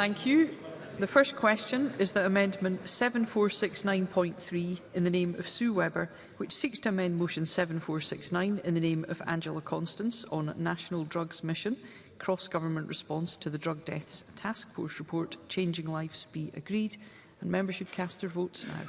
Thank you. The first question is that Amendment 7469.3 in the name of Sue Webber, which seeks to amend Motion 7469 in the name of Angela Constance on National Drugs Mission, Cross-Government Response to the Drug Deaths Task Force Report, Changing Lives be agreed, and members should cast their votes now.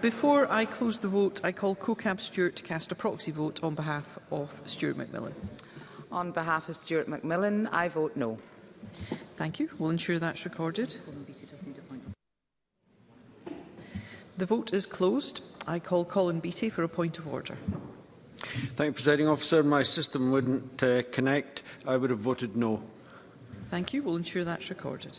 Before I close the vote, I call CoCab Stewart to cast a proxy vote on behalf of Stuart Macmillan. On behalf of Stuart Macmillan, I vote no. Thank you. We'll ensure that's recorded. The vote is closed. I call Colin Beattie for a point of order. Thank you, Presiding Officer. My system wouldn't uh, connect. I would have voted no. Thank you. We'll ensure that's recorded.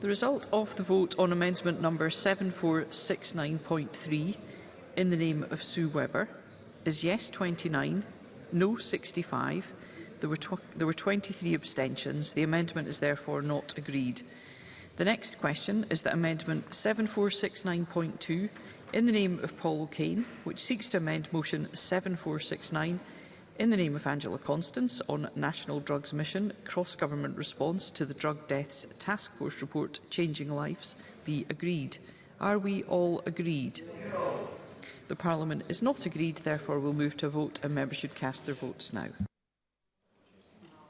The result of the vote on amendment number 7469.3 in the name of Sue Webber is yes 29, no 65. There were, there were 23 abstentions. The amendment is therefore not agreed. The next question is that amendment 7469.2 in the name of Paul Kane, which seeks to amend motion 7469 in the name of Angela Constance on National Drugs Mission, cross-government response to the Drug Deaths Task Force report, Changing Lives, be agreed. Are we all agreed? The Parliament is not agreed, therefore we'll move to a vote and members should cast their votes now.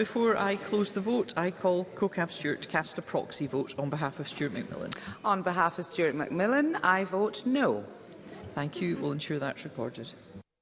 Before I close the vote, I call CoCab Stewart to cast a proxy vote on behalf of Stuart McMillan. On behalf of Stuart McMillan, I vote no. Thank you. We'll ensure that's recorded.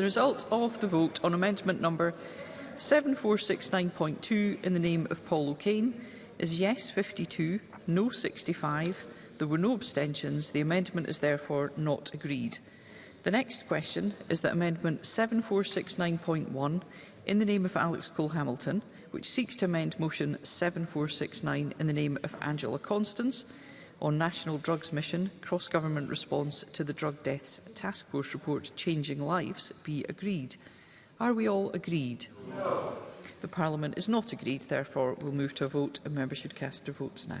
the result of the vote on amendment number 7469.2 in the name of Paul O'Kane is yes 52, no 65. There were no abstentions. The amendment is therefore not agreed. The next question is that amendment 7469.1 in the name of Alex Cole-Hamilton, which seeks to amend motion 7469 in the name of Angela Constance, on National Drugs Mission cross-government response to the Drug Deaths Task Force report Changing Lives be agreed? Are we all agreed? No. The Parliament is not agreed, therefore we'll move to a vote and members should cast their votes now.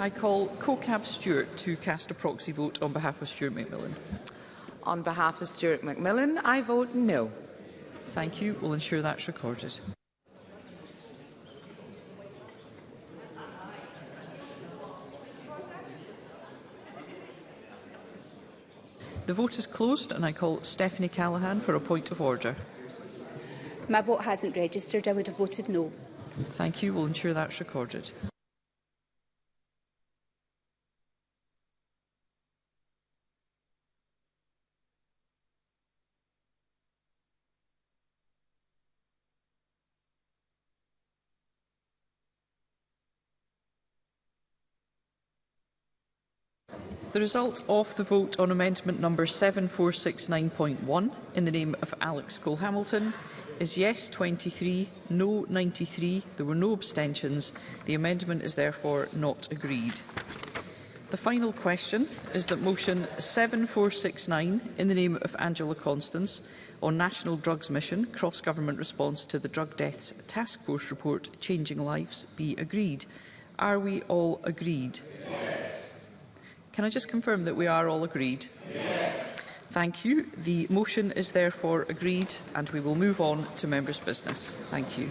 I call CoCab Stewart to cast a proxy vote on behalf of Stuart McMillan. On behalf of Stuart McMillan, I vote no. Thank you. We'll ensure that's recorded. The vote is closed and I call Stephanie Callaghan for a point of order. My vote hasn't registered. I would have voted no. Thank you. We'll ensure that's recorded. The result of the vote on amendment number 7469.1 in the name of Alex Cole-Hamilton is yes 23, no 93. There were no abstentions. The amendment is therefore not agreed. The final question is that motion 7469 in the name of Angela Constance on National Drugs Mission Cross-Government Response to the Drug Deaths Task Force Report Changing Lives be agreed. Are we all agreed? Yes. Can I just confirm that we are all agreed? Yes. Thank you. The motion is therefore agreed and we will move on to members' business. Thank you.